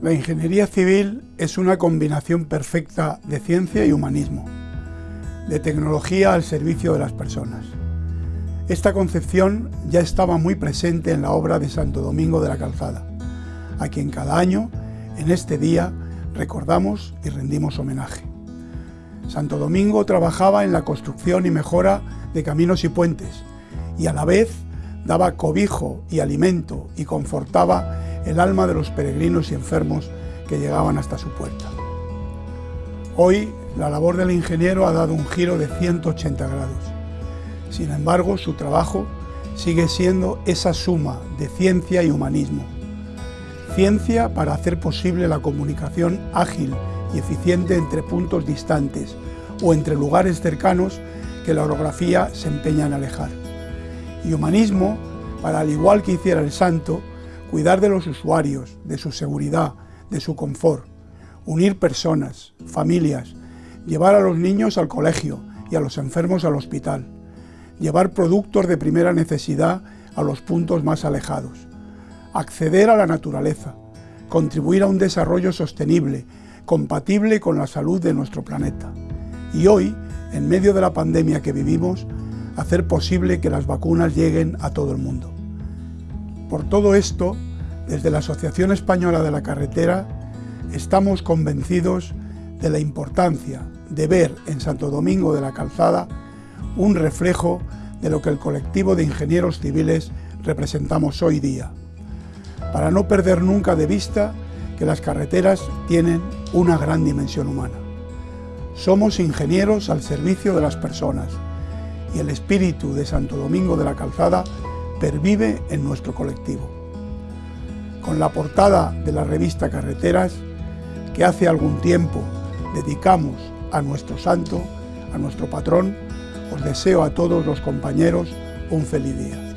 La ingeniería civil es una combinación perfecta de ciencia y humanismo, de tecnología al servicio de las personas. Esta concepción ya estaba muy presente en la obra de Santo Domingo de la Calzada, a quien cada año, en este día, recordamos y rendimos homenaje. Santo Domingo trabajaba en la construcción y mejora de caminos y puentes, y a la vez daba cobijo y alimento y confortaba el alma de los peregrinos y enfermos que llegaban hasta su puerta. Hoy, la labor del ingeniero ha dado un giro de 180 grados. Sin embargo, su trabajo sigue siendo esa suma de ciencia y humanismo. Ciencia para hacer posible la comunicación ágil y eficiente entre puntos distantes o entre lugares cercanos que la orografía se empeña en alejar. Y humanismo para, al igual que hiciera el santo, cuidar de los usuarios, de su seguridad, de su confort, unir personas, familias, llevar a los niños al colegio y a los enfermos al hospital, llevar productos de primera necesidad a los puntos más alejados, acceder a la naturaleza, contribuir a un desarrollo sostenible, compatible con la salud de nuestro planeta. Y hoy, en medio de la pandemia que vivimos, hacer posible que las vacunas lleguen a todo el mundo. Por todo esto, desde la Asociación Española de la Carretera, estamos convencidos de la importancia de ver en Santo Domingo de la Calzada un reflejo de lo que el colectivo de ingenieros civiles representamos hoy día, para no perder nunca de vista que las carreteras tienen una gran dimensión humana. Somos ingenieros al servicio de las personas y el espíritu de Santo Domingo de la Calzada pervive en nuestro colectivo. Con la portada de la revista Carreteras, que hace algún tiempo dedicamos a nuestro santo, a nuestro patrón, os deseo a todos los compañeros un feliz día.